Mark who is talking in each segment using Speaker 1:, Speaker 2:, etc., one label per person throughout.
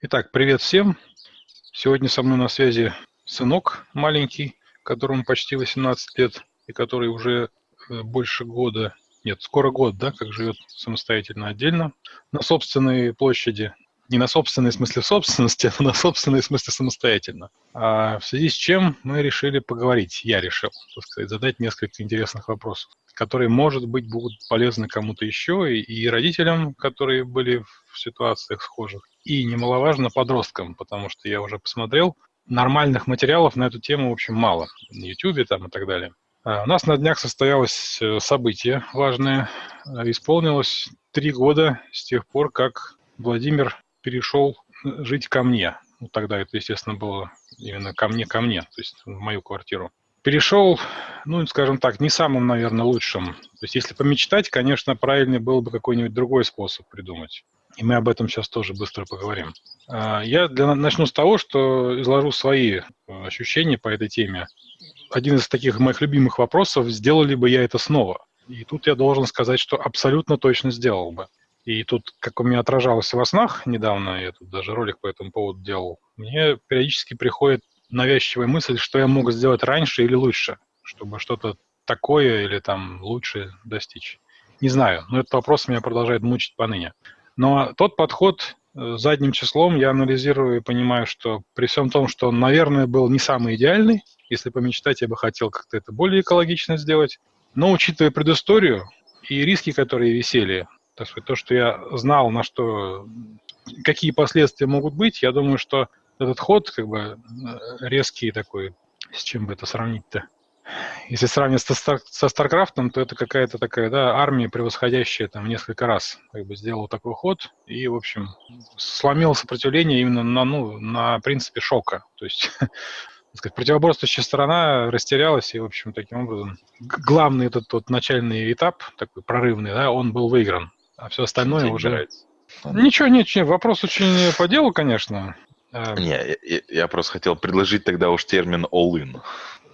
Speaker 1: Итак, привет всем. Сегодня со мной на связи сынок маленький, которому почти 18 лет и который уже э, больше года, нет, скоро год, да, как живет самостоятельно отдельно на собственной площади. Не на собственной смысле собственности, а на собственной смысле самостоятельно. А в связи с чем мы решили поговорить, я решил, так сказать, задать несколько интересных вопросов которые, может быть, будут полезны кому-то еще, и, и родителям, которые были в ситуациях схожих, и немаловажно подросткам, потому что я уже посмотрел, нормальных материалов на эту тему, в общем, мало. На YouTube там и так далее. А у нас на днях состоялось э, событие важное. Э, исполнилось три года с тех пор, как Владимир перешел э, жить ко мне. Ну, тогда это, естественно, было именно ко мне, ко мне, то есть в мою квартиру перешел, ну, скажем так, не самым, наверное, лучшим. То есть если помечтать, конечно, правильный был бы какой-нибудь другой способ придумать. И мы об этом сейчас тоже быстро поговорим. А, я для, начну с того, что изложу свои э, ощущения по этой теме. Один из таких моих любимых вопросов, сделали бы я это снова? И тут я должен сказать, что абсолютно точно сделал бы. И тут, как у меня отражалось во снах недавно, я тут даже ролик по этому поводу делал, мне периодически приходит навязчивая мысль, что я мог сделать раньше или лучше, чтобы что-то такое или там лучше достичь. Не знаю, но этот вопрос меня продолжает мучить поныне. Но тот подход э, задним числом я анализирую и понимаю, что при всем том, что он, наверное, был не самый идеальный, если помечтать, я бы хотел как-то это более экологично сделать, но учитывая предысторию и риски, которые висели, так сказать, то, что я знал, на что, какие последствия могут быть, я думаю, что этот ход, как бы, э, резкий такой, с чем бы это сравнить-то? Если сравнивать со, Star, StarCraft ом, то это какая-то такая, да, армия, превосходящая там несколько раз, как бы сделала такой ход и, в общем, сломила сопротивление именно на, ну, на принципе шока. То есть, сказать, противоборствующая сторона растерялась, и, в общем, таким образом, главный этот тот начальный этап, такой прорывный, да, он был выигран, а все остальное уже... Нравится. Ничего, ничего, вопрос очень по делу, конечно.
Speaker 2: А, Не, я, я просто хотел предложить тогда уж термин all-in.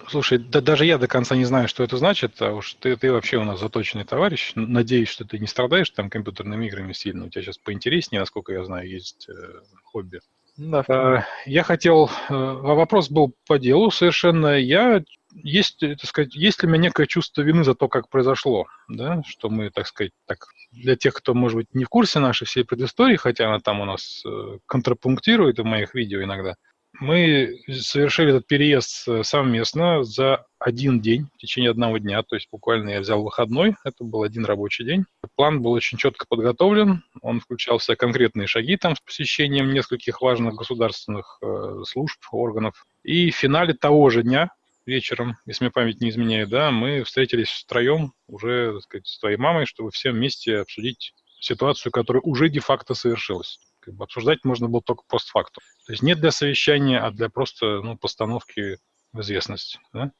Speaker 1: Слушай, да даже я до конца не знаю, что это значит, а уж ты, ты вообще у нас заточенный товарищ. Надеюсь, что ты не страдаешь там компьютерными играми сильно. У тебя сейчас поинтереснее, насколько я знаю, есть э, хобби. Да. А, я хотел... Э, вопрос был по делу совершенно. Я есть, так сказать, есть ли у меня некое чувство вины за то, как произошло, да, что мы, так сказать, так, для тех, кто, может быть, не в курсе нашей всей предыстории, хотя она там у нас э, контрапунктирует в моих видео иногда, мы совершили этот переезд э, совместно за один день, в течение одного дня, то есть буквально я взял выходной, это был один рабочий день. План был очень четко подготовлен, он включал в конкретные шаги там с посещением нескольких важных государственных э, служб, органов. И в финале того же дня, вечером, если мне память не изменяет, да, мы встретились втроем уже, так сказать, с твоей мамой, чтобы все вместе обсудить ситуацию, которая уже де-факто совершилась. Как бы обсуждать можно было только постфактум. То есть не для совещания, а для просто ну, постановки в известность. Да?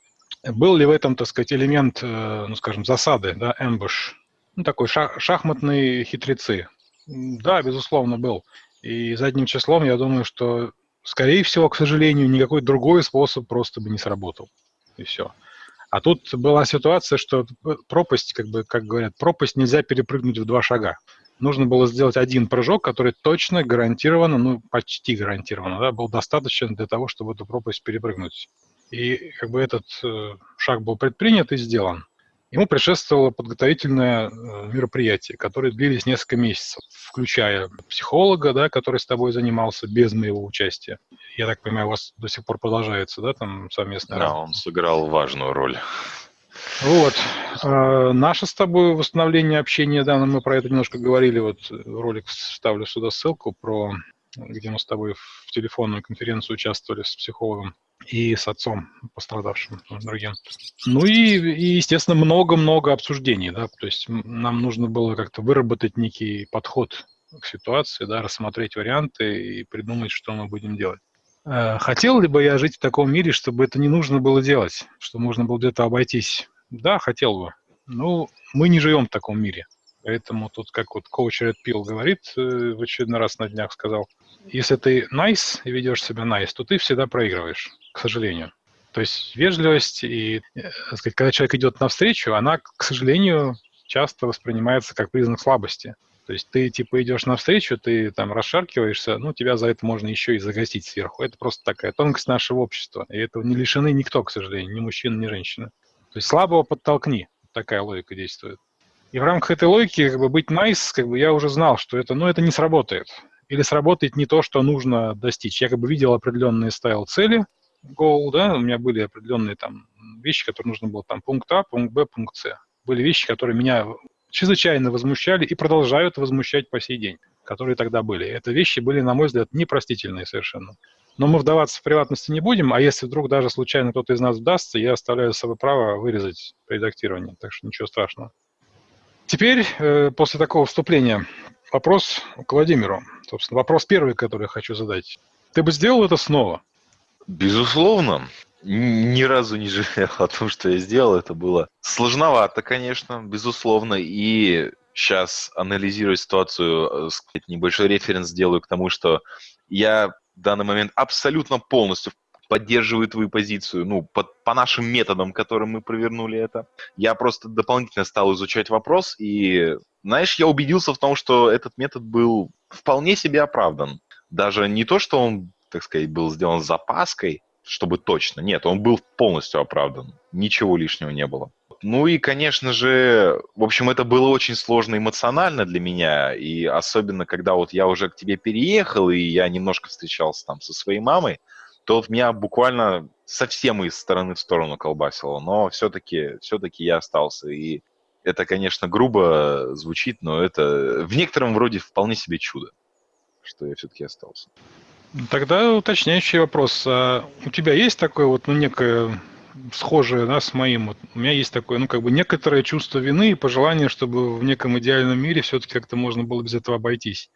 Speaker 1: Был ли в этом, так сказать, элемент, э, ну, скажем, засады, да, ambush, ну, такой шах, шахматные хитрецы? Да, безусловно, был. И задним числом я думаю, что скорее всего, к сожалению, никакой другой способ просто бы не сработал. И все. А тут была ситуация, что пропасть, как бы, как говорят, пропасть нельзя перепрыгнуть в два шага. Нужно было сделать один прыжок, который точно гарантированно, ну, почти гарантированно, да, был достаточен для того, чтобы эту пропасть перепрыгнуть. И как бы этот э, шаг был предпринят и сделан. Ему предшествовало подготовительное э, мероприятие, которое длились несколько месяцев, включая психолога, да, который с тобой занимался без моего участия. Я так понимаю, у вас до сих пор продолжается, да, там совместно?
Speaker 2: Да, он сыграл важную роль.
Speaker 1: Вот. А, наше с тобой восстановление общения, да, мы про это немножко говорили, вот ролик вставлю сюда ссылку про где мы с тобой в телефонную конференцию участвовали с психологом и с отцом пострадавшим, другим. Ну и, и естественно, много-много обсуждений, да, то есть нам нужно было как-то выработать некий подход к ситуации, да, рассмотреть варианты и придумать, что мы будем делать. Э, хотел ли бы я жить в таком мире, чтобы это не нужно было делать, что можно было где-то обойтись? Да, хотел бы. Ну, мы не живем в таком мире. Поэтому тут, как вот коуч Red Pill говорит, э, в очередной раз на днях сказал, если ты nice и ведешь себя nice, то ты всегда проигрываешь, к сожалению. То есть вежливость и, э, так сказать, когда человек идет навстречу, она, к сожалению, часто воспринимается как признак слабости. То есть ты типа идешь навстречу, ты там расшаркиваешься, ну тебя за это можно еще и загостить сверху. Это просто такая тонкость нашего общества. И этого не лишены никто, к сожалению, ни мужчина, ни женщина. То есть слабого подтолкни. Такая логика действует. И в рамках этой логики как бы быть nice, как бы я уже знал, что это, ну, это не сработает. Или сработает не то, что нужно достичь. Я как бы видел определенные ставил цели, goal, да, у меня были определенные там вещи, которые нужно было там пункт А, пункт Б, пункт С. Были вещи, которые меня чрезвычайно возмущали и продолжают возмущать по сей день, которые тогда были. Это вещи были, на мой взгляд, непростительные совершенно. Но мы вдаваться в приватности не будем, а если вдруг даже случайно кто-то из нас вдастся, я оставляю за собой право вырезать при редактировании, так что ничего страшного. Теперь, э, после такого вступления, вопрос к Владимиру. Собственно, вопрос первый, который я хочу задать. Ты бы сделал это снова?
Speaker 2: Безусловно. Ни разу не жалел о том, что я сделал. Это было сложновато, конечно, безусловно. И сейчас, анализируя ситуацию, э, сказать, небольшой референс сделаю к тому, что я в данный момент абсолютно полностью поддерживаю твою позицию, ну, по, по нашим методам, которым мы провернули это. Я просто дополнительно стал изучать вопрос, и, знаешь, я убедился в том, что этот метод был вполне себе оправдан. Даже не то, что он, так сказать, был сделан с запаской, чтобы точно. Нет, он был полностью оправдан. Ничего лишнего не было. Ну и, конечно же, в общем, это было очень сложно эмоционально для меня, и особенно, когда вот я уже к тебе переехал, и я немножко встречался там со своей мамой, то меня буквально совсем из стороны в сторону колбасило, но все-таки все я остался, и это, конечно, грубо звучит, но это в некотором вроде вполне себе чудо, что я все-таки остался.
Speaker 1: Тогда уточняющий вопрос. А у тебя есть такое вот, ну, некое схожее да, с моим. Вот, у меня есть такое, ну, как бы некоторое чувство вины и пожелание, чтобы в неком идеальном мире все-таки как-то можно было без этого обойтись.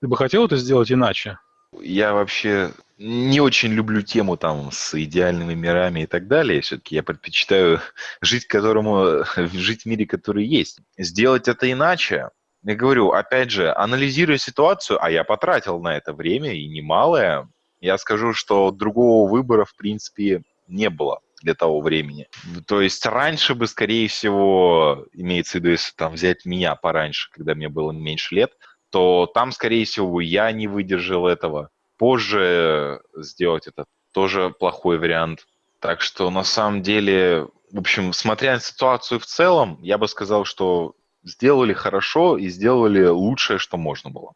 Speaker 1: Ты бы хотел это сделать иначе?
Speaker 2: Я вообще не очень люблю тему там с идеальными мирами и так далее. Все-таки я предпочитаю жить, которому, жить в мире, который есть. Сделать это иначе, я говорю, опять же, анализируя ситуацию, а я потратил на это время и немалое, я скажу, что другого выбора, в принципе, не было для того времени. То есть раньше бы, скорее всего, имеется в виду, если там взять меня пораньше, когда мне было меньше лет, то там, скорее всего, я не выдержал этого. Позже сделать это тоже плохой вариант. Так что на самом деле, в общем, смотря на ситуацию в целом, я бы сказал, что сделали хорошо и сделали лучшее, что можно было.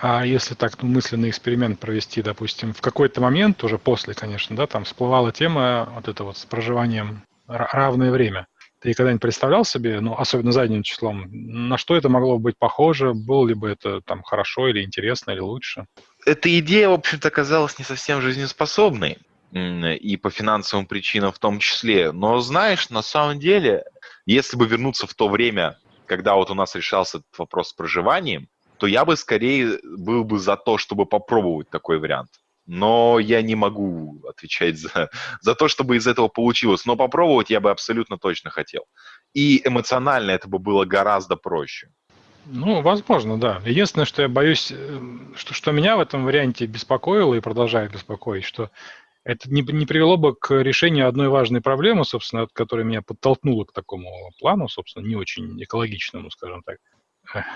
Speaker 1: А если так ну, мысленный эксперимент провести, допустим, в какой-то момент, уже после, конечно, да, там всплывала тема вот это вот с проживанием равное время. Ты когда-нибудь представлял себе, ну, особенно задним числом, на что это могло быть похоже, было ли бы это там хорошо или интересно, или лучше?
Speaker 2: Эта идея, в общем-то, оказалась не совсем жизнеспособной, и по финансовым причинам в том числе. Но знаешь, на самом деле, если бы вернуться в то время, когда вот у нас решался этот вопрос с проживанием, то я бы скорее был бы за то, чтобы попробовать такой вариант но я не могу отвечать за, за то, чтобы из этого получилось. Но попробовать я бы абсолютно точно хотел. И эмоционально это бы было гораздо проще.
Speaker 1: Ну, возможно, да. Единственное, что я боюсь, э, что, что меня в этом варианте беспокоило и продолжает беспокоить, что это не, не привело бы к решению одной важной проблемы, собственно, которая меня подтолкнула к такому плану, собственно, не очень экологичному, скажем так.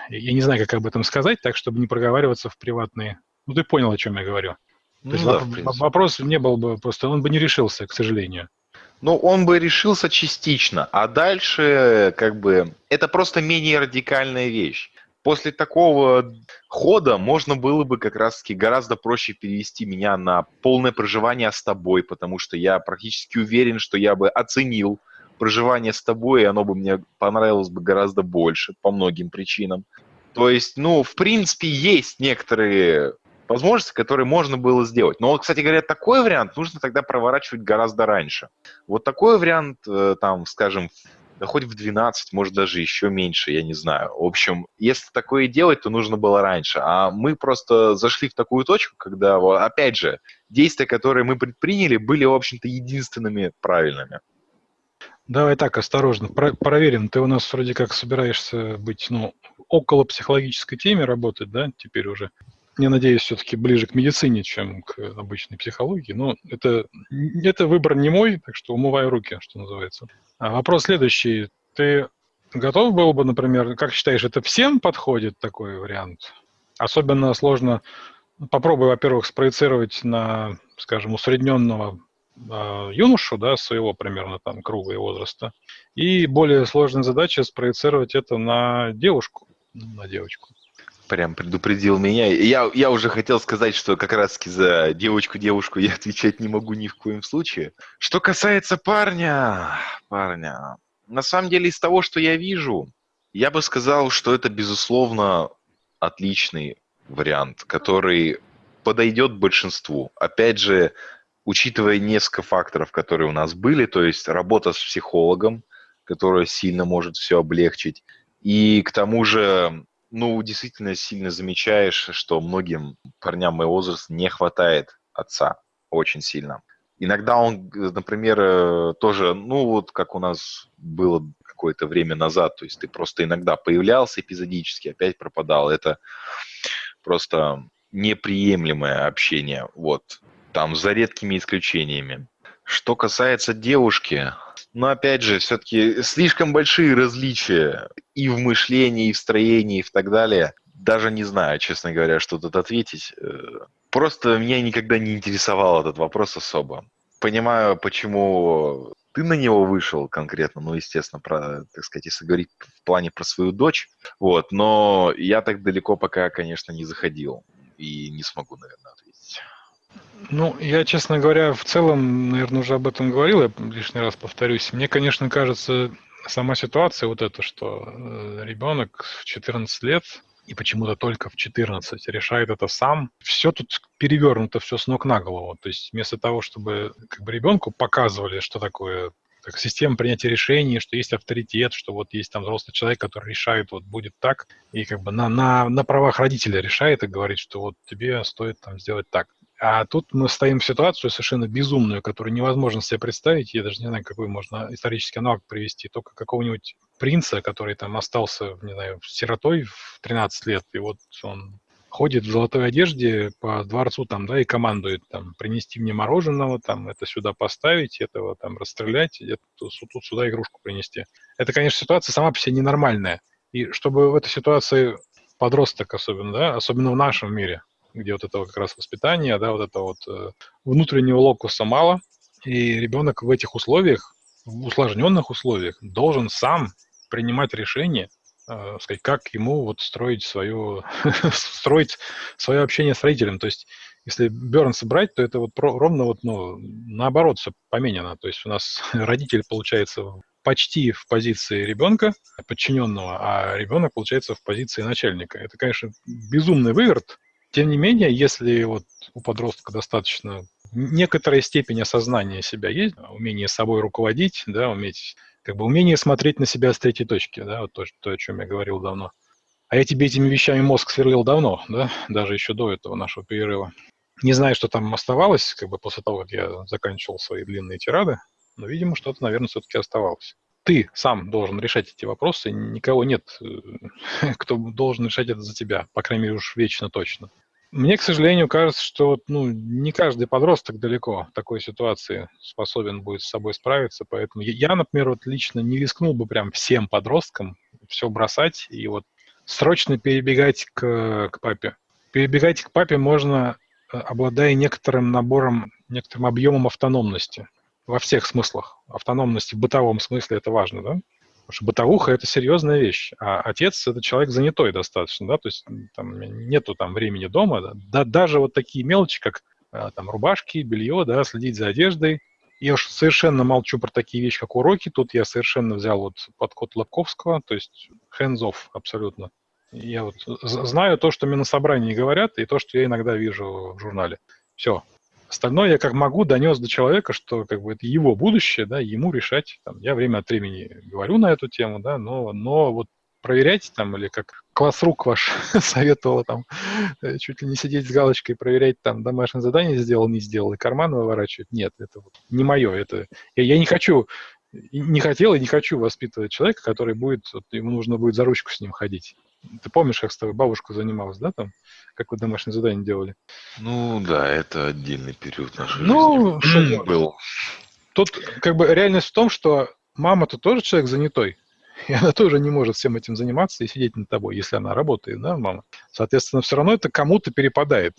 Speaker 1: Я не знаю, как об этом сказать, так, чтобы не проговариваться в приватные... Ну, ты понял, о чем я говорю. То есть ну да, вопрос не был бы, просто он бы не решился, к сожалению.
Speaker 2: Ну, он бы решился частично, а дальше, как бы, это просто менее радикальная вещь. После такого хода можно было бы как раз-таки гораздо проще перевести меня на полное проживание с тобой, потому что я практически уверен, что я бы оценил проживание с тобой, и оно бы мне понравилось бы гораздо больше по многим причинам. То есть, ну, в принципе, есть некоторые возможности, которые можно было сделать. Но, кстати говоря, такой вариант нужно тогда проворачивать гораздо раньше. Вот такой вариант, э, там, скажем, да хоть в 12, может даже еще меньше, я не знаю. В общем, если такое делать, то нужно было раньше. А мы просто зашли в такую точку, когда, опять же, действия, которые мы предприняли, были, в общем-то, единственными правильными.
Speaker 1: Давай так, осторожно, про проверим. Ты у нас вроде как собираешься быть, ну, около психологической теме работать, да, теперь уже я надеюсь, все-таки ближе к медицине, чем к обычной психологии. Но это, это выбор не мой, так что умываю руки, что называется. А вопрос следующий. Ты готов был бы, например, как считаешь, это всем подходит такой вариант? Особенно сложно, попробуй, во-первых, спроецировать на, скажем, усредненного э, юношу, да, своего примерно там круга и возраста, и более сложная задача спроецировать это на девушку, на девочку
Speaker 2: прям предупредил меня. Я, я уже хотел сказать, что как раз-таки за девочку-девушку я отвечать не могу ни в коем случае. Что касается парня, парня, на самом деле из того, что я вижу, я бы сказал, что это, безусловно, отличный вариант, который подойдет большинству. Опять же, учитывая несколько факторов, которые у нас были, то есть работа с психологом, которая сильно может все облегчить, и к тому же ну, действительно сильно замечаешь, что многим парням моего возраста не хватает отца очень сильно. Иногда он, например, э, тоже, ну вот как у нас было какое-то время назад, то есть ты просто иногда появлялся эпизодически, опять пропадал. Это просто неприемлемое общение, вот, там за редкими исключениями. Что касается девушки, но опять же, все-таки слишком большие различия и в мышлении, и в строении, и так далее. Даже не знаю, честно говоря, что тут ответить. Э, просто меня никогда не интересовал этот вопрос особо. Понимаю, почему ты на него вышел конкретно, ну, естественно, про, так сказать, если говорить в плане про свою дочь, вот, но я так далеко пока, конечно, не заходил и не смогу, наверное, ответить.
Speaker 1: Ну, я, честно говоря, в целом, наверное, уже об этом говорил, я лишний раз повторюсь. Мне, конечно, кажется, сама ситуация вот эта, что э, ребенок в 14 лет и почему-то только в 14 решает это сам. Все тут перевернуто, все с ног на голову. То есть вместо того, чтобы как бы ребенку показывали, что такое как система принятия решений, что есть авторитет, что вот есть там взрослый человек, который решает, вот будет так, и как бы на, на, на правах родителя решает и говорит, что вот тебе стоит там сделать так. А тут мы стоим в ситуацию совершенно безумную, которую невозможно себе представить. Я даже не знаю, какой можно исторический аналог привести. Только какого-нибудь принца, который там остался, не знаю, сиротой в 13 лет, и вот он ходит в золотой одежде по дворцу там, да, и командует там, принести мне мороженого, там, это сюда поставить, этого там расстрелять, это, тут сюда игрушку принести. Это, конечно, ситуация сама по себе ненормальная. И чтобы в этой ситуации подросток особенно, да, особенно в нашем мире, где вот этого как раз воспитания, да, вот это вот э, внутреннего локуса мало, и ребенок в этих условиях, в усложненных условиях, должен сам принимать решение, э, сказать, как ему вот строить свое, строить свое общение с родителем. То есть, если Бернса брать, то это вот про, ровно вот, ну, наоборот все поменяно. То есть у нас родитель, получается, почти в позиции ребенка, подчиненного, а ребенок, получается, в позиции начальника. Это, конечно, безумный выверт, тем не менее, если вот у подростка достаточно некоторая степень осознания себя есть, умение собой руководить, да, уметь, как бы умение смотреть на себя с третьей точки, да, вот то, то, о чем я говорил давно. А я тебе этими вещами мозг сверлил давно, да, даже еще до этого нашего перерыва. Не знаю, что там оставалось, как бы после того, как я заканчивал свои длинные тирады, но, видимо, что-то, наверное, все-таки оставалось ты сам должен решать эти вопросы, никого нет, э, кто должен решать это за тебя, по крайней мере уж вечно точно. Мне, к сожалению, кажется, что ну, не каждый подросток далеко в такой ситуации способен будет с собой справиться, поэтому я, например, вот лично не рискнул бы прям всем подросткам все бросать и вот срочно перебегать к, к папе. Перебегать к папе можно, э, обладая некоторым набором, некоторым объемом автономности во всех смыслах. Автономность в бытовом смысле это важно, да? Потому что бытовуха – это серьезная вещь, а отец – это человек занятой достаточно, да, то есть там нету там времени дома, да, да даже вот такие мелочи, как а, там рубашки, белье, да, следить за одеждой. Я уж совершенно молчу про такие вещи, как уроки, тут я совершенно взял вот подход Лобковского, то есть hands-off абсолютно. Я вот знаю то, что мне на собрании говорят, и то, что я иногда вижу в журнале. Все, Остальное я как могу донес до человека, что как бы это его будущее, да, ему решать. Там, я время от времени говорю на эту тему, да, но, но вот проверять там, или как класс-рук ваш советовал там, э, чуть ли не сидеть с галочкой, проверять там домашнее задание сделал, не сделал, и карман выворачивать. Нет, это вот не мое. Это... Я, я не хочу, не хотел и не хочу воспитывать человека, который будет, вот, ему нужно будет за ручку с ним ходить. Ты помнишь, как с тобой бабушка занималась, да, там? Как вы домашнее задание делали?
Speaker 2: Ну, да, это отдельный период нашей
Speaker 1: ну,
Speaker 2: жизни. был.
Speaker 1: Тут как бы реальность в том, что мама-то тоже человек занятой. И она тоже не может всем этим заниматься и сидеть над тобой, если она работает, да, мама. Соответственно, все равно это кому-то перепадает.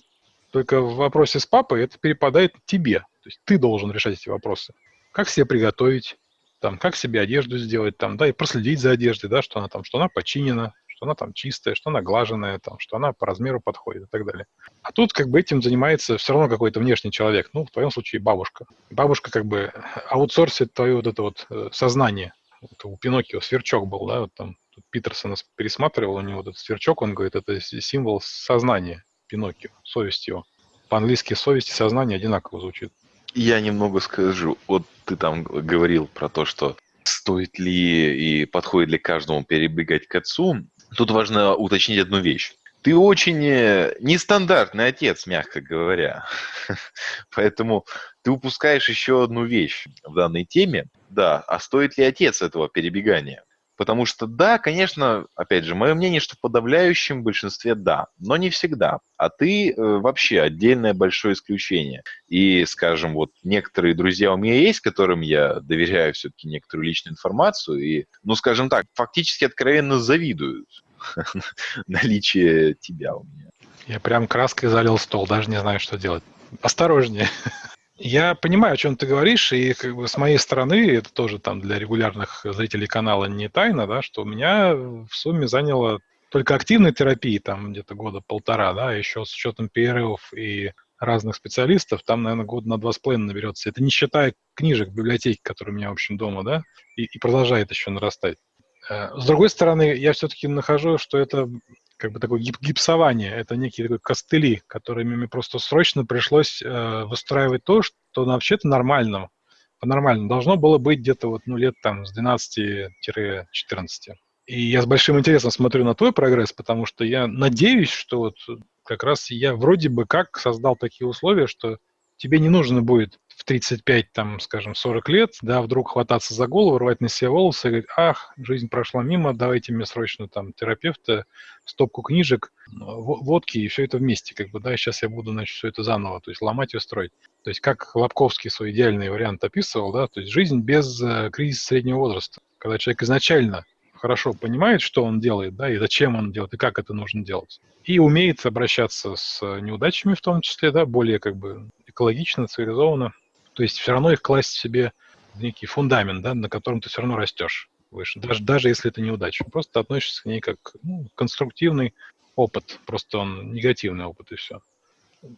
Speaker 1: Только в вопросе с папой это перепадает тебе. То есть ты должен решать эти вопросы. Как себе приготовить, там, как себе одежду сделать, там, да, и проследить за одеждой, да, что она там, что она починена, что она там чистая, что она глаженная, там, что она по размеру подходит и так далее. А тут как бы этим занимается все равно какой-то внешний человек, ну, в твоем случае бабушка. Бабушка как бы аутсорсит твое вот это вот э, сознание. Вот у Пиноккио сверчок был, да, вот там Питерсон пересматривал, у него этот сверчок, он говорит, это символ сознания Пиноккио, совесть его. По-английски совесть и сознание одинаково звучит.
Speaker 2: Я немного скажу. Вот ты там говорил про то, что стоит ли и подходит ли каждому перебегать к отцу. Тут важно уточнить одну вещь. Ты очень э, нестандартный отец, мягко говоря. Поэтому ты упускаешь еще одну вещь в данной теме. Да, а стоит ли отец этого перебегания? Потому что да, конечно, опять же, мое мнение, что в подавляющем большинстве да, но не всегда. А ты э, вообще отдельное большое исключение. И, скажем, вот некоторые друзья у меня есть, которым я доверяю все-таки некоторую личную информацию, и, ну, скажем так, фактически откровенно завидуют наличие тебя у меня.
Speaker 1: Я прям краской залил стол, даже не знаю, что делать. Осторожнее. Я понимаю, о чем ты говоришь, и как бы с моей стороны, это тоже там для регулярных зрителей канала не тайна, да, что у меня в сумме заняло только активной терапии, там где-то года полтора, да, еще с учетом перерывов и разных специалистов, там, наверное, год на два с половиной наберется. Это не считая книжек, библиотеки, которые у меня, в общем, дома, да, и, и продолжает еще нарастать. Э, с другой стороны, я все-таки нахожу, что это как бы такое гип гипсование, это некие такой костыли, которыми мне просто срочно пришлось э, выстраивать то, что вообще-то нормально, по-нормальному должно было быть где-то вот, ну, лет там с 12-14. И я с большим интересом смотрю на твой прогресс, потому что я надеюсь, что вот как раз я вроде бы как создал такие условия, что тебе не нужно будет в 35, там, скажем, 40 лет, да, вдруг хвататься за голову, рвать на себе волосы и говорить, ах, жизнь прошла мимо, давайте мне срочно там терапевта, стопку книжек, водки и все это вместе, как бы, да, сейчас я буду, значит, все это заново, то есть ломать и строить. То есть как Лобковский свой идеальный вариант описывал, да, то есть жизнь без э, кризиса среднего возраста, когда человек изначально хорошо понимает, что он делает, да, и зачем он делает, и как это нужно делать. И умеет обращаться с неудачами в том числе, да, более как бы экологично, цивилизованно, то есть все равно их класть себе в некий фундамент, да, на котором ты все равно растешь выше, даже, даже если это неудача. Просто относишься к ней как ну, конструктивный опыт, просто он негативный опыт и все.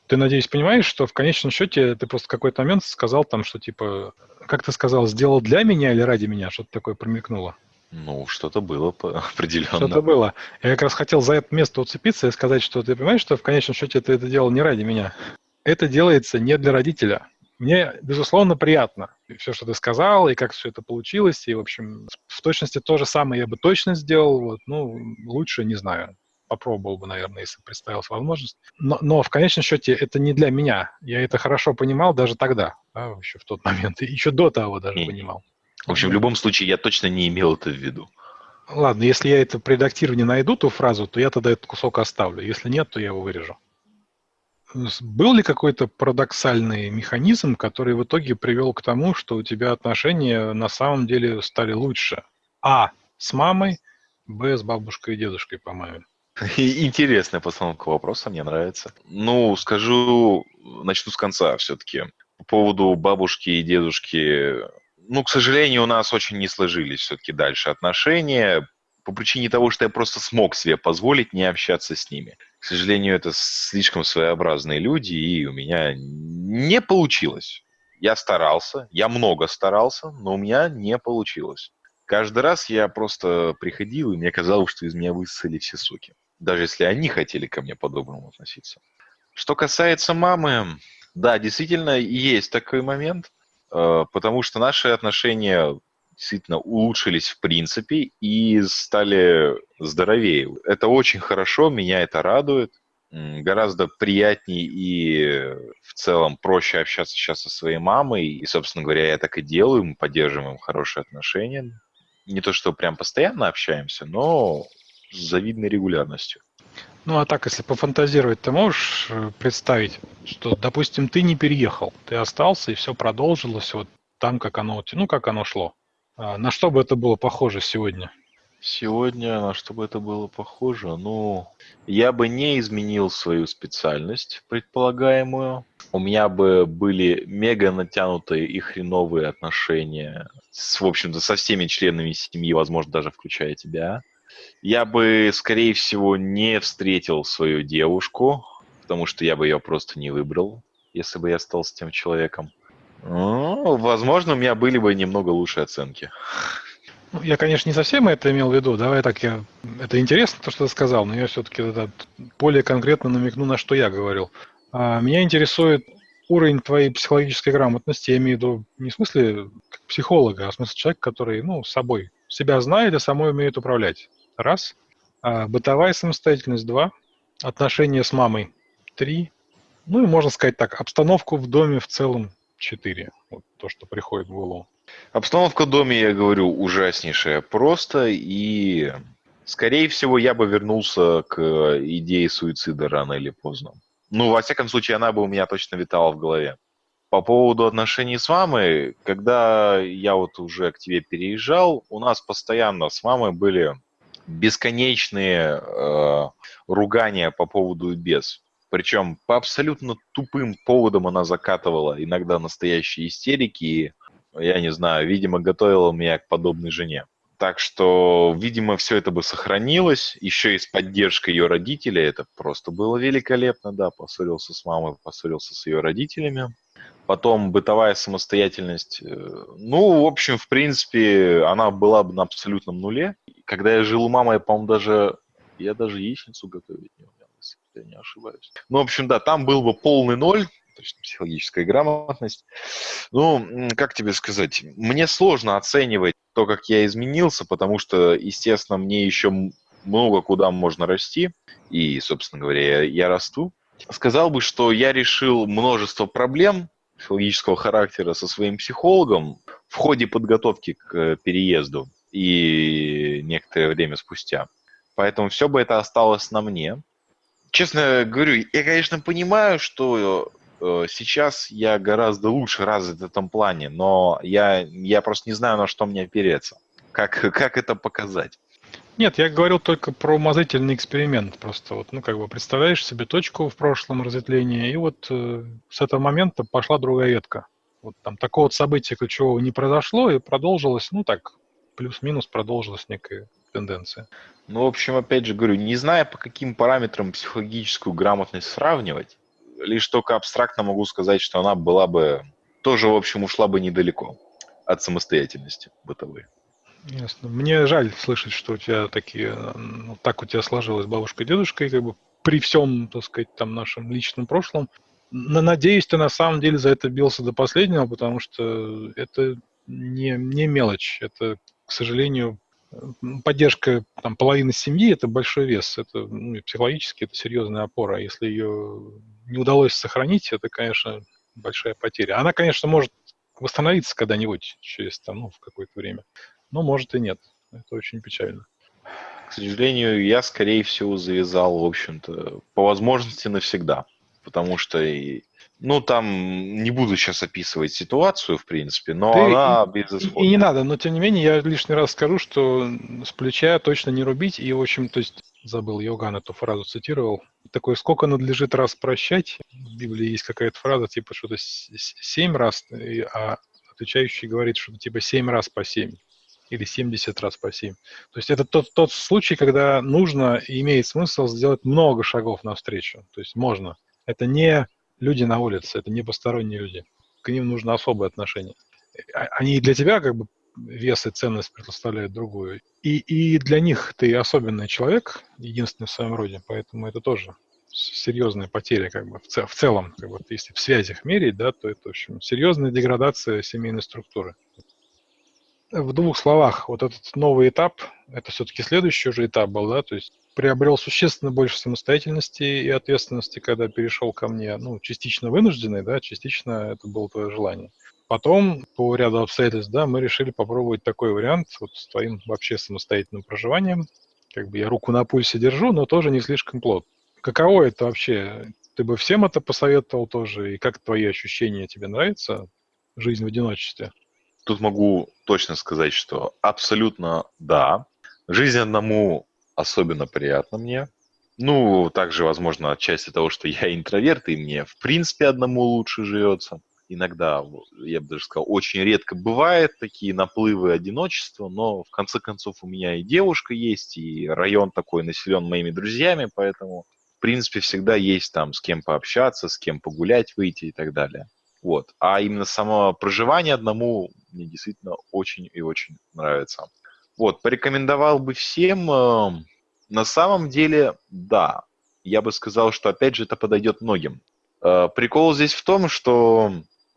Speaker 1: Ты, надеюсь, понимаешь, что в конечном счете ты просто в какой-то момент сказал там, что типа, как ты сказал, сделал для меня или ради меня, что-то такое промелькнуло.
Speaker 2: Ну, что-то было определенно.
Speaker 1: Что-то было. Я как раз хотел за это место уцепиться и сказать, что ты понимаешь, что в конечном счете ты это делал не ради меня. Это делается не для родителя. Мне, безусловно, приятно все, что ты сказал, и как все это получилось. И, в общем, в точности то же самое я бы точно сделал. Вот, ну, лучше не знаю. Попробовал бы, наверное, если представилась возможность. Но, но в конечном счете это не для меня. Я это хорошо понимал даже тогда, да, еще в тот момент. И еще до того даже не. понимал.
Speaker 2: В общем, в любом случае, я точно не имел это в виду.
Speaker 1: Ладно, если я это при редактировании найду, ту фразу, то я тогда этот кусок оставлю. Если нет, то я его вырежу был ли какой-то парадоксальный механизм, который в итоге привел к тому, что у тебя отношения на самом деле стали лучше? А. С мамой, Б. С бабушкой и дедушкой, по-моему.
Speaker 2: Интересная постановка вопроса, мне нравится. Ну, скажу, начну с конца все-таки. По поводу бабушки и дедушки, ну, к сожалению, у нас очень не сложились все-таки дальше отношения по причине того, что я просто смог себе позволить не общаться с ними. К сожалению, это слишком своеобразные люди, и у меня не получилось. Я старался, я много старался, но у меня не получилось. Каждый раз я просто приходил, и мне казалось, что из меня высосали все соки. Даже если они хотели ко мне по-доброму относиться. Что касается мамы, да, действительно, есть такой момент, э, потому что наши отношения действительно улучшились в принципе и стали здоровее. Это очень хорошо, меня это радует. Гораздо приятнее и в целом проще общаться сейчас со своей мамой. И, собственно говоря, я так и делаю, мы поддерживаем хорошие отношения. Не то, что прям постоянно общаемся, но с завидной регулярностью.
Speaker 1: Ну а так, если пофантазировать, ты можешь э, представить, что, допустим, ты не переехал, ты остался и все продолжилось вот там, как оно, ну, как оно шло. А на что бы это было похоже сегодня?
Speaker 2: Сегодня на что бы это было похоже? Ну, я бы не изменил свою специальность предполагаемую. У меня бы были мега натянутые и хреновые отношения с, в общем-то, со всеми членами семьи, возможно, даже включая тебя. Я бы, скорее всего, не встретил свою девушку, потому что я бы ее просто не выбрал, если бы я стал с тем человеком. Ну, возможно, у меня были бы немного лучшие оценки.
Speaker 1: Ну, я, конечно, не совсем это имел в виду. Давай так я... Это интересно, то, что ты сказал, но я все-таки более конкретно намекну, на что я говорил. А, меня интересует уровень твоей психологической грамотности. Я имею в виду не в смысле как психолога, а в смысле человека, который, ну, собой себя знает и самой умеет управлять. Раз. А, бытовая самостоятельность. Два. Отношения с мамой. Три. Ну и можно сказать так, обстановку в доме в целом. Четыре. Вот то, что приходит в голову.
Speaker 2: Обстановка в доме, я говорю, ужаснейшая просто, и, скорее всего, я бы вернулся к идее суицида рано или поздно. Ну, во всяком случае, она бы у меня точно витала в голове. По поводу отношений с мамой, когда я вот уже к тебе переезжал, у нас постоянно с мамой были бесконечные э, ругания по поводу без. Причем по абсолютно тупым поводам она закатывала иногда настоящие истерики. И я не знаю, видимо, готовила меня к подобной жене. Так что, видимо, все это бы сохранилось. Еще и с поддержкой ее родителей. Это просто было великолепно, да. Поссорился с мамой, поссорился с ее родителями. Потом бытовая самостоятельность. Э, ну, в общем, в принципе, она была бы на абсолютном нуле. Когда я жил у мамы, я, по-моему, даже... Я даже яичницу готовить не умел, я не ошибаюсь. Ну, в общем, да, там был бы полный ноль, точно психологическая грамотность. Ну, как тебе сказать, мне сложно оценивать то, как я изменился, потому что, естественно, мне еще много куда можно расти, и, собственно говоря, я, я расту. Сказал бы, что я решил множество проблем психологического характера со своим психологом в ходе подготовки к переезду и некоторое время спустя. Поэтому все бы это осталось на мне. Честно говорю, я, конечно, понимаю, что Э, сейчас я гораздо лучше развит в этом плане, но я, я просто не знаю, на что мне опереться. Как, как это показать?
Speaker 1: Нет, я говорил только про умозрительный эксперимент. Просто вот, ну, как бы представляешь себе точку в прошлом разветвления, и вот э, с этого момента пошла другая ветка. Вот там такого события ключевого не произошло, и продолжилось, ну, так, плюс-минус продолжилась некая тенденция.
Speaker 2: Ну, в общем, опять же говорю, не зная, по каким параметрам психологическую грамотность сравнивать, лишь только абстрактно могу сказать, что она была бы, тоже, в общем, ушла бы недалеко от самостоятельности бытовой.
Speaker 1: Ясно. Мне жаль слышать, что у тебя такие, ну, так у тебя сложилось бабушка и дедушка, и как бы при всем, так сказать, там нашем личном прошлом. Но, надеюсь, ты на самом деле за это бился до последнего, потому что это не, не мелочь. Это, к сожалению, поддержка там, половины семьи – это большой вес. Это ну, психологически это серьезная опора. Если ее не удалось сохранить, это, конечно, большая потеря. Она, конечно, может восстановиться когда-нибудь через там, ну, в какое-то время, но может и нет. Это очень печально.
Speaker 2: К сожалению, я, скорее всего, завязал, в общем-то, по возможности навсегда. Потому что, ну, там, не буду сейчас описывать ситуацию, в принципе, но Ты она.
Speaker 1: И, и не надо, но, тем не менее, я лишний раз скажу, что с плеча точно не рубить, и, в общем, то есть забыл, Йоган эту фразу цитировал. Такой, сколько надлежит раз прощать? В Библии есть какая-то фраза, типа что-то семь раз, а отвечающий говорит что-то типа семь раз по семь или 70 раз по 7. То есть это тот, тот случай, когда нужно и имеет смысл сделать много шагов навстречу. То есть можно. Это не люди на улице, это не посторонние люди. К ним нужно особое отношение. А, они для тебя как бы вес и ценность предоставляют другую. И, и для них ты особенный человек, единственный в своем роде, поэтому это тоже серьезная потеря, как бы, в, цел, в целом, как бы, если в связях мерить, да, то это, в общем, серьезная деградация семейной структуры. В двух словах, вот этот новый этап, это все-таки следующий уже этап был, да, то есть приобрел существенно больше самостоятельности и ответственности, когда перешел ко мне, ну, частично вынужденный, да, частично это было твое желание. Потом, по ряду обстоятельств, да, мы решили попробовать такой вариант вот с твоим вообще самостоятельным проживанием. Как бы я руку на пульсе держу, но тоже не слишком плотно. Каково это вообще? Ты бы всем это посоветовал тоже? И как твои ощущения? Тебе нравится жизнь в одиночестве?
Speaker 2: Тут могу точно сказать, что абсолютно да. Жизнь одному особенно приятна мне. Ну, также, возможно, отчасти того, что я интроверт, и мне, в принципе, одному лучше живется. Иногда, я бы даже сказал, очень редко бывает такие наплывы одиночества, но в конце концов у меня и девушка есть, и район такой населен моими друзьями, поэтому, в принципе, всегда есть там с кем пообщаться, с кем погулять, выйти и так далее. Вот. А именно само проживание одному мне действительно очень и очень нравится. Вот, порекомендовал бы всем, э, на самом деле, да. Я бы сказал, что, опять же, это подойдет многим. Э, прикол здесь в том, что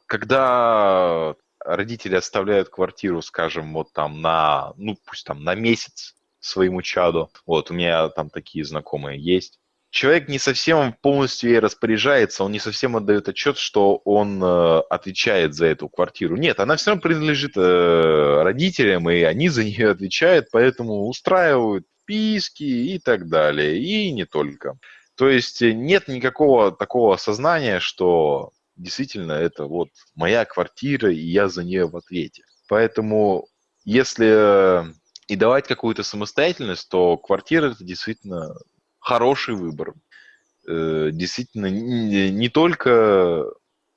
Speaker 2: когда родители оставляют квартиру, скажем, вот там на, ну, пусть там на месяц своему чаду, вот, у меня там такие знакомые есть, человек не совсем полностью ей распоряжается, он не совсем отдает отчет, что он э, отвечает за эту квартиру. Нет, она все равно принадлежит э, родителям, и они за нее отвечают, поэтому устраивают писки и так далее, и не только. То есть э, нет никакого такого сознания, что действительно это вот моя квартира, и я за нее в ответе. Поэтому если и давать какую-то самостоятельность, то квартира это действительно хороший выбор. Э, действительно, не только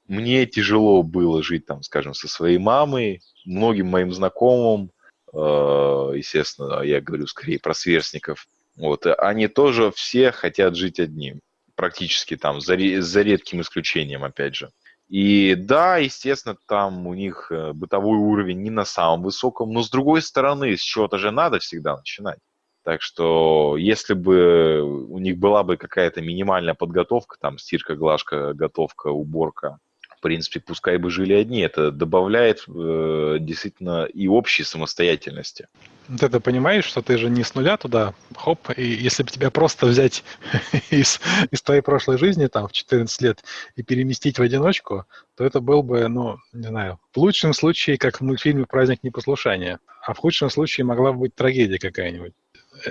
Speaker 2: мне тяжело было жить там, скажем, со своей мамой, многим моим знакомым, э, естественно, я говорю скорее про сверстников, вот, они тоже все хотят жить одним, практически там, за, за редким исключением, опять же. И да, естественно, там у них э, бытовой уровень не на самом высоком, но с другой стороны, с чего-то же надо всегда начинать. Так что если бы у них была бы какая-то минимальная подготовка, там стирка, глажка, готовка, уборка, в принципе, пускай бы жили одни, это добавляет э, действительно и общей самостоятельности.
Speaker 1: Ты это понимаешь, что ты же не с нуля туда, хоп, и если бы тебя просто взять из, из твоей прошлой жизни, там, в 14 лет, и переместить в одиночку, то это был бы, ну, не знаю, в лучшем случае, как в мультфильме «Праздник непослушания», а в худшем случае могла бы быть трагедия какая-нибудь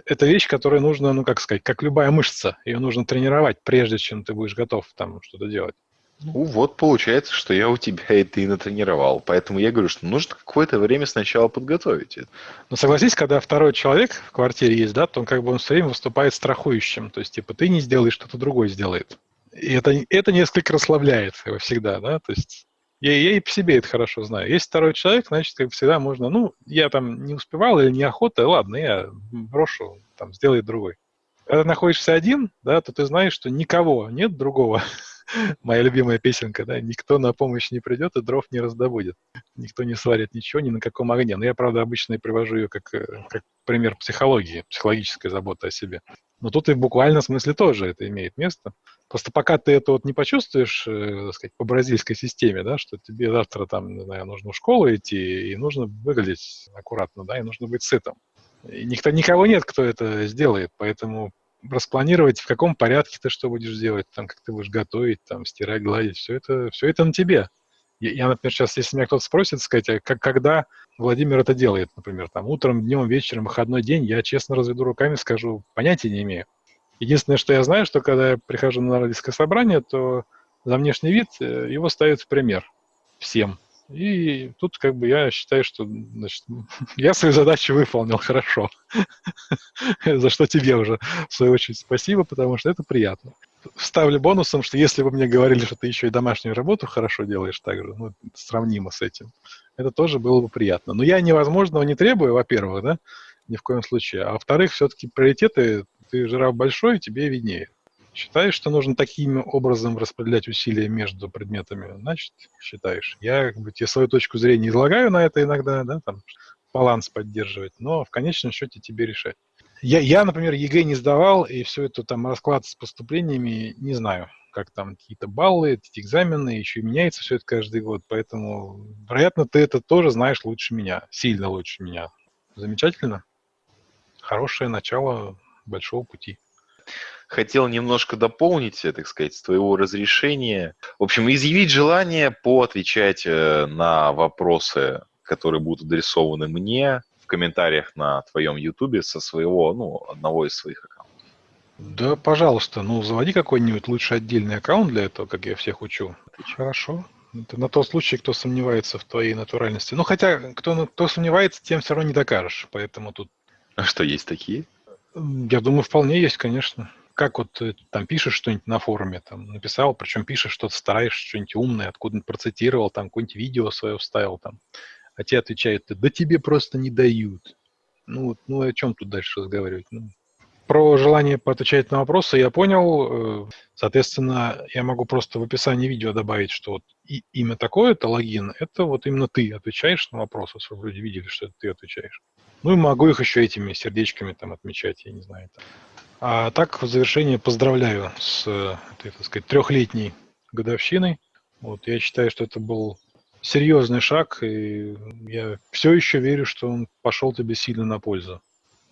Speaker 1: это вещь, которую нужно, ну, как сказать, как любая мышца. Ее нужно тренировать, прежде чем ты будешь готов там что-то делать.
Speaker 2: Ну вот получается, что я у тебя это и натренировал. Поэтому я говорю, что нужно какое-то время сначала подготовить это.
Speaker 1: Ну согласись, когда второй человек в квартире есть, да, то он как бы он все время выступает страхующим. То есть, типа, ты не сделаешь, что-то другой сделает. И это, это несколько расслабляет его всегда, да, то есть я, я и по себе это хорошо знаю. Есть второй человек, значит, как всегда можно, ну, я там не успевал или неохота, ладно, я брошу, там, сделает другой. Когда находишься один, да, то ты знаешь, что никого нет другого. Моя любимая песенка, да, никто на помощь не придет и дров не раздобудет. Никто не сварит ничего ни на каком огне. Но я, правда, обычно и привожу ее как, э, как пример психологии, психологической заботы о себе. Но тут и в буквальном смысле тоже это имеет место. Просто пока ты это вот не почувствуешь, э, так сказать, по бразильской системе, да, что тебе завтра там, не знаю, нужно в школу идти, и нужно выглядеть аккуратно, да, и нужно быть сытым. И никто, никого нет, кто это сделает, поэтому распланировать, в каком порядке ты что будешь делать, там, как ты будешь готовить, там, стирать, гладить, все это, все это на тебе. Я, я, например, сейчас, если меня кто-то спросит, сказать, а как, когда Владимир это делает, например, там, утром, днем, вечером, выходной день, я честно разведу руками, скажу, понятия не имею. Единственное, что я знаю, что когда я прихожу на родительское собрание, то за внешний вид э, его ставят в пример всем. И тут как бы я считаю, что значит, я свою задачу выполнил хорошо. За что тебе уже, в свою очередь, спасибо, потому что это приятно ставлю бонусом, что если бы мне говорили, что ты еще и домашнюю работу хорошо делаешь также, ну, сравнимо с этим, это тоже было бы приятно. Но я невозможного не требую, во-первых, да, ни в коем случае. А во-вторых, все-таки приоритеты, ты жираф большой, тебе виднее. Считаешь, что нужно таким образом распределять усилия между предметами? Значит, считаешь. Я как бы, тебе свою точку зрения излагаю на это иногда, да, там, баланс поддерживать, но в конечном счете тебе решать. Я, я, например, ЕГЭ не сдавал, и все это там расклад с поступлениями не знаю, как там какие-то баллы, эти экзамены, еще и меняется все это каждый год, поэтому, вероятно, ты это тоже знаешь лучше меня, сильно лучше меня. Замечательно. Хорошее начало большого пути.
Speaker 2: Хотел немножко дополнить, так сказать, с твоего разрешения. В общем, изъявить желание поотвечать э, на вопросы, которые будут адресованы мне, в комментариях на твоем ютубе со своего, ну, одного из своих аккаунтов.
Speaker 1: Да, пожалуйста, ну, заводи какой-нибудь лучше отдельный аккаунт для этого, как я всех учу. Хорошо. Это на тот случай, кто сомневается в твоей натуральности. Ну, хотя, кто, кто сомневается, тем все равно не докажешь. Поэтому тут
Speaker 2: А что, есть такие?
Speaker 1: Я думаю, вполне есть, конечно. Как вот ты там пишешь что-нибудь на форуме, там написал, причем пишешь что-то, стараешься, что-нибудь умное, откуда-нибудь процитировал, там какое-нибудь видео свое вставил, там, а тебе отвечают, да тебе просто не дают. Ну, ну о чем тут дальше разговаривать? Ну, про желание поотвечать на вопросы я понял. Э, Соответственно, я могу просто в описании видео добавить, что вот имя такое-то, логин, это вот именно ты отвечаешь на вопросы, чтобы люди видели, что это ты отвечаешь. Ну и могу их еще этими сердечками там отмечать, я не знаю. Там. А так, в завершение поздравляю с э, этой, так сказать, трехлетней годовщиной. Вот, я считаю, что это был серьезный шаг, и я все еще верю, что он пошел тебе сильно на пользу.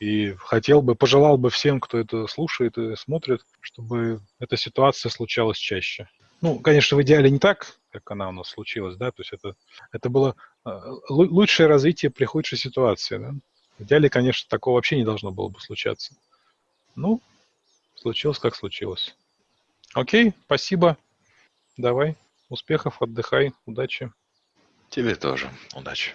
Speaker 1: И хотел бы, пожелал бы всем, кто это слушает и смотрит, чтобы эта ситуация случалась чаще. Ну, конечно, в идеале не так, как она у нас случилась, да, то есть это, это было э, лу- лучшее развитие при худшей ситуации, да. В идеале, конечно, такого вообще не должно было бы случаться. Ну, случилось, как случилось. Окей, спасибо. Давай, успехов, отдыхай, удачи.
Speaker 2: Тебе тоже. Удачи.